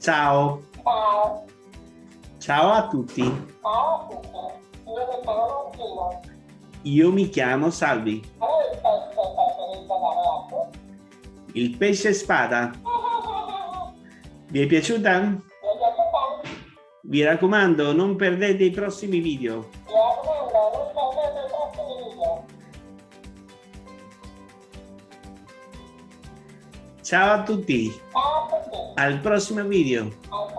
Ciao. Ciao. Ciao a tutti. Ciao a tutti. Io mi chiamo Gino. Io mi chiamo Salvi. Il pesce spada. Vi è piaciuta? Vi raccomando, non perdete i prossimi video. Mi raccomando, non perdete i prossimi video. Ciao a tutti. Ciao a tutti. Al prossimo video. Al